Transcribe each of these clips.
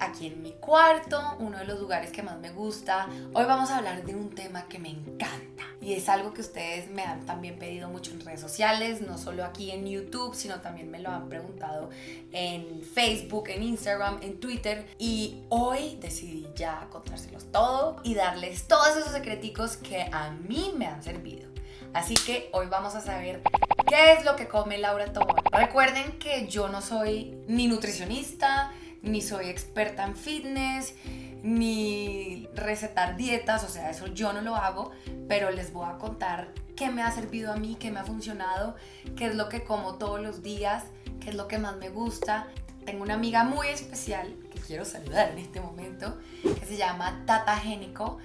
aquí en mi cuarto, uno de los lugares que más me gusta. Hoy vamos a hablar de un tema que me encanta y es algo que ustedes me han también pedido mucho en redes sociales, no solo aquí en YouTube, sino también me lo han preguntado en Facebook, en Instagram, en Twitter y hoy decidí ya contárselos todo y darles todos esos secreticos que a mí me han servido. Así que hoy vamos a saber qué es lo que come Laura Tobón. Recuerden que yo no soy ni nutricionista, ni soy experta en fitness, ni recetar dietas, o sea, eso yo no lo hago, pero les voy a contar qué me ha servido a mí, qué me ha funcionado, qué es lo que como todos los días, qué es lo que más me gusta. Tengo una amiga muy especial que quiero saludar en este momento, que se llama Tata Génico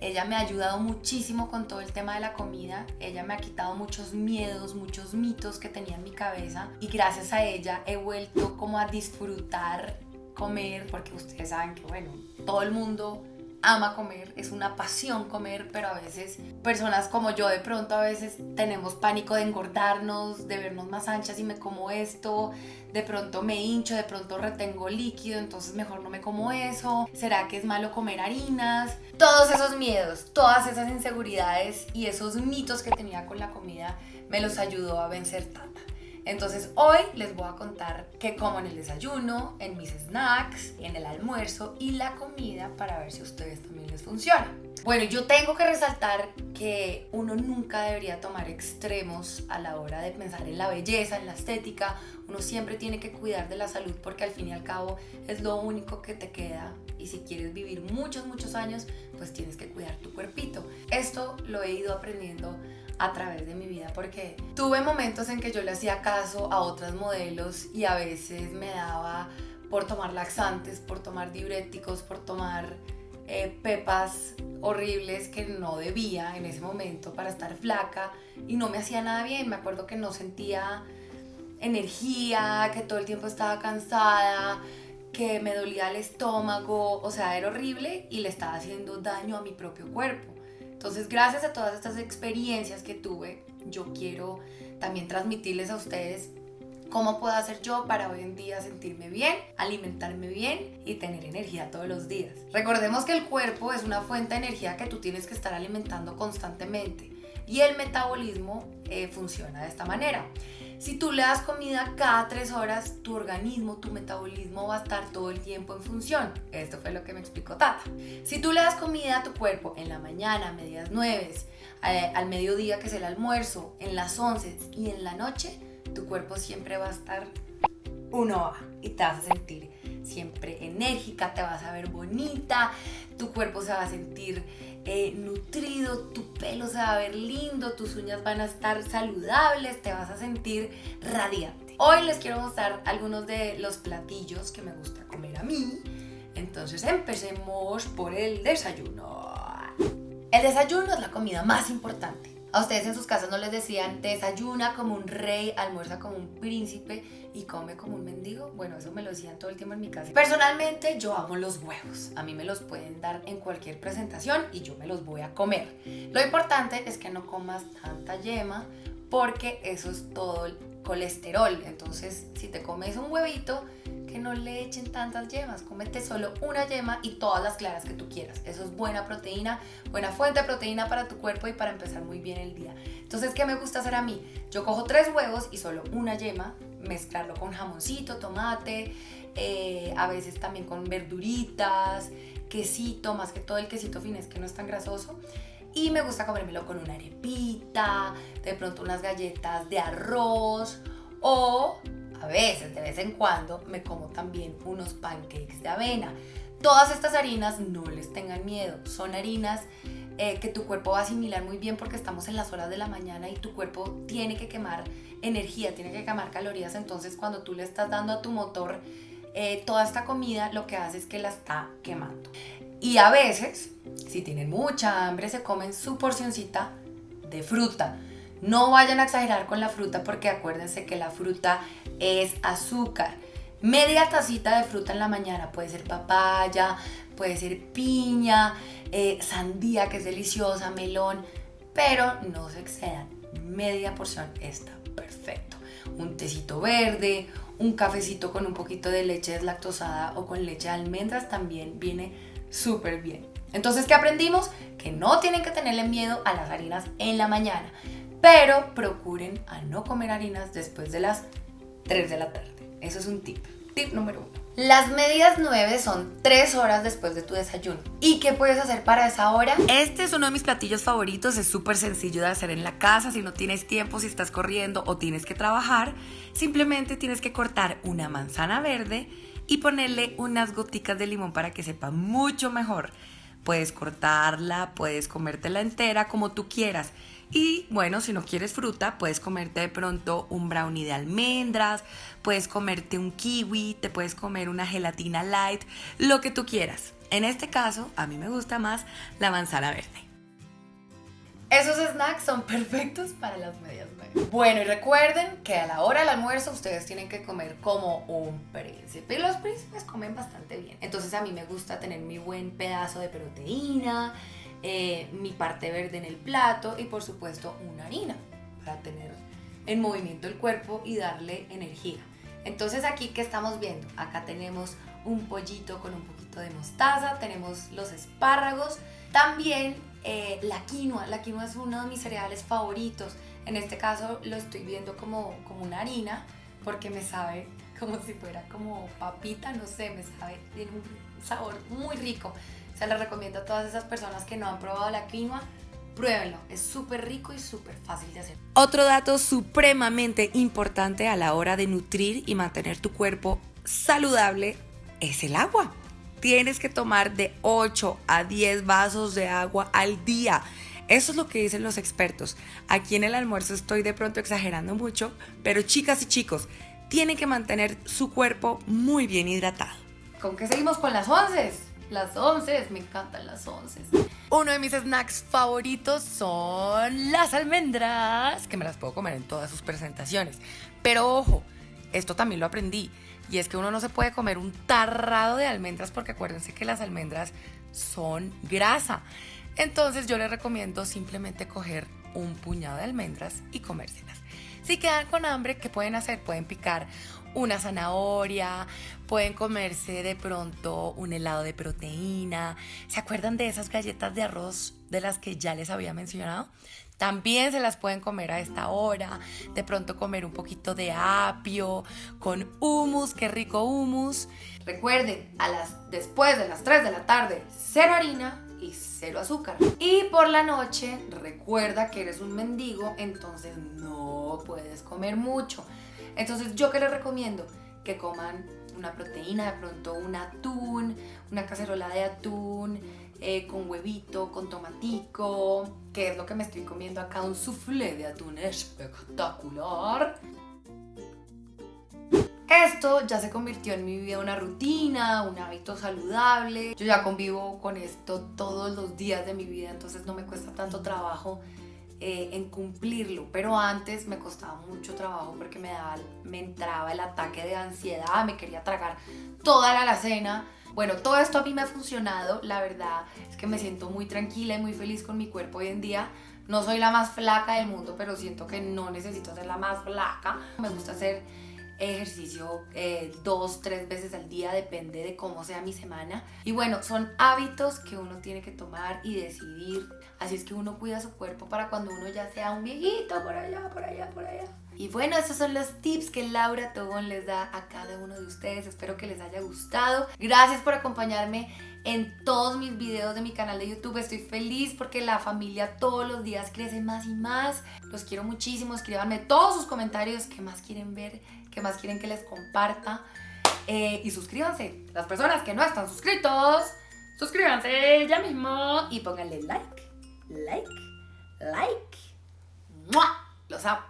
ella me ha ayudado muchísimo con todo el tema de la comida. Ella me ha quitado muchos miedos, muchos mitos que tenía en mi cabeza. Y gracias a ella he vuelto como a disfrutar comer, porque ustedes saben que, bueno, todo el mundo ama comer, es una pasión comer, pero a veces personas como yo de pronto a veces tenemos pánico de engordarnos, de vernos más anchas y me como esto, de pronto me hincho, de pronto retengo líquido, entonces mejor no me como eso, ¿será que es malo comer harinas? Todos esos miedos, todas esas inseguridades y esos mitos que tenía con la comida me los ayudó a vencer Tata. Entonces hoy les voy a contar qué como en el desayuno, en mis snacks, en el almuerzo y la comida para ver si a ustedes también les funciona. Bueno, yo tengo que resaltar que uno nunca debería tomar extremos a la hora de pensar en la belleza, en la estética. Uno siempre tiene que cuidar de la salud porque al fin y al cabo es lo único que te queda y si quieres vivir muchos, muchos años, pues tienes que cuidar tu cuerpito. Esto lo he ido aprendiendo a través de mi vida porque tuve momentos en que yo le hacía caso a otras modelos y a veces me daba por tomar laxantes, por tomar diuréticos, por tomar eh, pepas horribles que no debía en ese momento para estar flaca y no me hacía nada bien. Me acuerdo que no sentía energía, que todo el tiempo estaba cansada, que me dolía el estómago, o sea, era horrible y le estaba haciendo daño a mi propio cuerpo. Entonces, gracias a todas estas experiencias que tuve, yo quiero también transmitirles a ustedes cómo puedo hacer yo para hoy en día sentirme bien, alimentarme bien y tener energía todos los días. Recordemos que el cuerpo es una fuente de energía que tú tienes que estar alimentando constantemente y el metabolismo eh, funciona de esta manera. Si tú le das comida cada tres horas, tu organismo, tu metabolismo va a estar todo el tiempo en función. Esto fue lo que me explicó Tata. Si tú le das comida a tu cuerpo en la mañana, a medias nueve, eh, al mediodía que es el almuerzo, en las once y en la noche, tu cuerpo siempre va a estar uno a y te vas a sentir siempre enérgica, te vas a ver bonita, tu cuerpo se va a sentir eh, nutrido, tu pelo se va a ver lindo, tus uñas van a estar saludables, te vas a sentir radiante. Hoy les quiero mostrar algunos de los platillos que me gusta comer a mí. Entonces empecemos por el desayuno. El desayuno es la comida más importante. A ustedes en sus casas no les decían desayuna como un rey, almuerza como un príncipe y come como un mendigo. Bueno, eso me lo decían todo el tiempo en mi casa. Personalmente yo amo los huevos. A mí me los pueden dar en cualquier presentación y yo me los voy a comer. Lo importante es que no comas tanta yema porque eso es todo el colesterol. Entonces, si te comes un huevito, que no le echen tantas yemas. Cómete solo una yema y todas las claras que tú quieras. Eso es buena proteína, buena fuente de proteína para tu cuerpo y para empezar muy bien el día. Entonces, ¿qué me gusta hacer a mí? Yo cojo tres huevos y solo una yema, mezclarlo con jamoncito, tomate, eh, a veces también con verduritas, quesito, más que todo el quesito finés que no es tan grasoso. Y me gusta comérmelo con una arepita, de pronto unas galletas de arroz o a veces, de vez en cuando, me como también unos pancakes de avena. Todas estas harinas no les tengan miedo, son harinas eh, que tu cuerpo va a asimilar muy bien porque estamos en las horas de la mañana y tu cuerpo tiene que quemar energía, tiene que quemar calorías, entonces cuando tú le estás dando a tu motor eh, toda esta comida, lo que hace es que la está quemando. Y a veces, si tienen mucha hambre, se comen su porcioncita de fruta. No vayan a exagerar con la fruta porque acuérdense que la fruta es azúcar. Media tacita de fruta en la mañana, puede ser papaya, puede ser piña, eh, sandía que es deliciosa, melón, pero no se excedan. Media porción está perfecto. Un tecito verde, un cafecito con un poquito de leche deslactosada o con leche de almendras también viene súper bien. Entonces, ¿qué aprendimos? Que no tienen que tenerle miedo a las harinas en la mañana, pero procuren a no comer harinas después de las 3 de la tarde. Eso es un tip. Tip número uno. Las medidas 9 son 3 horas después de tu desayuno. ¿Y qué puedes hacer para esa hora? Este es uno de mis platillos favoritos, es súper sencillo de hacer en la casa, si no tienes tiempo, si estás corriendo o tienes que trabajar, simplemente tienes que cortar una manzana verde y ponerle unas goticas de limón para que sepa mucho mejor. Puedes cortarla, puedes comértela entera como tú quieras. Y bueno, si no quieres fruta, puedes comerte de pronto un brownie de almendras, puedes comerte un kiwi, te puedes comer una gelatina light, lo que tú quieras. En este caso, a mí me gusta más la manzana verde. Esos snacks son perfectos para las medias Bueno, y recuerden que a la hora del almuerzo ustedes tienen que comer como un príncipe. Y los príncipes comen bastante bien. Entonces a mí me gusta tener mi buen pedazo de proteína, eh, mi parte verde en el plato y por supuesto una harina para tener en movimiento el cuerpo y darle energía. Entonces aquí que estamos viendo, acá tenemos un pollito con un poquito de mostaza, tenemos los espárragos, también eh, la quinoa, la quinoa es uno de mis cereales favoritos, en este caso lo estoy viendo como, como una harina porque me sabe como si fuera como papita, no sé, me sabe, tiene un sabor muy rico. Se lo recomiendo a todas esas personas que no han probado la quinoa. Pruébenlo, es súper rico y súper fácil de hacer. Otro dato supremamente importante a la hora de nutrir y mantener tu cuerpo saludable es el agua. Tienes que tomar de 8 a 10 vasos de agua al día. Eso es lo que dicen los expertos. Aquí en el almuerzo estoy de pronto exagerando mucho, pero chicas y chicos, tienen que mantener su cuerpo muy bien hidratado. ¿Con qué seguimos con las 11? Las 11, me encantan las 11. Uno de mis snacks favoritos son las almendras, que me las puedo comer en todas sus presentaciones. Pero ojo, esto también lo aprendí. Y es que uno no se puede comer un tarrado de almendras porque acuérdense que las almendras son grasa. Entonces yo les recomiendo simplemente coger un puñado de almendras y comérselas. Si quedan con hambre, ¿qué pueden hacer? Pueden picar una zanahoria, pueden comerse de pronto un helado de proteína. ¿Se acuerdan de esas galletas de arroz de las que ya les había mencionado? También se las pueden comer a esta hora. De pronto comer un poquito de apio con hummus, qué rico hummus. Recuerden, a las, después de las 3 de la tarde, cero harina y cero azúcar. Y por la noche, recuerda que eres un mendigo, entonces no puedes comer mucho. Entonces, ¿yo qué les recomiendo? Que coman una proteína, de pronto un atún, una cacerola de atún, eh, con huevito, con tomatico, que es lo que me estoy comiendo acá, un soufflé de atún espectacular. Esto ya se convirtió en mi vida una rutina, un hábito saludable. Yo ya convivo con esto todos los días de mi vida, entonces no me cuesta tanto trabajo eh, en cumplirlo, pero antes me costaba mucho trabajo porque me, daba, me entraba el ataque de ansiedad, me quería tragar toda la alacena. Bueno, todo esto a mí me ha funcionado, la verdad es que me siento muy tranquila y muy feliz con mi cuerpo hoy en día. No soy la más flaca del mundo, pero siento que no necesito ser la más flaca. Me gusta hacer ejercicio eh, dos, tres veces al día, depende de cómo sea mi semana. Y bueno, son hábitos que uno tiene que tomar y decidir. Así es que uno cuida su cuerpo para cuando uno ya sea un viejito por allá, por allá, por allá. Y bueno, esos son los tips que Laura Tobón les da a cada uno de ustedes. Espero que les haya gustado. Gracias por acompañarme en todos mis videos de mi canal de YouTube. Estoy feliz porque la familia todos los días crece más y más. Los quiero muchísimo. Escríbanme todos sus comentarios. ¿Qué más quieren ver? ¿Qué más quieren que les comparta? Eh, y suscríbanse. Las personas que no están suscritos, suscríbanse ya mismo y pónganle like, like, like. ¡Mua! Los amo.